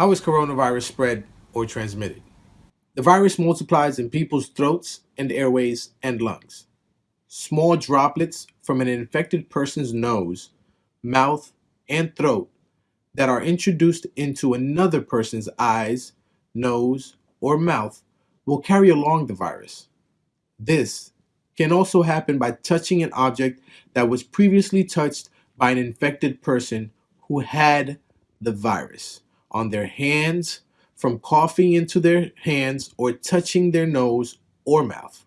How is coronavirus spread or transmitted? The virus multiplies in people's throats and airways and lungs. Small droplets from an infected person's nose, mouth, and throat that are introduced into another person's eyes, nose, or mouth will carry along the virus. This can also happen by touching an object that was previously touched by an infected person who had the virus on their hands from coughing into their hands or touching their nose or mouth.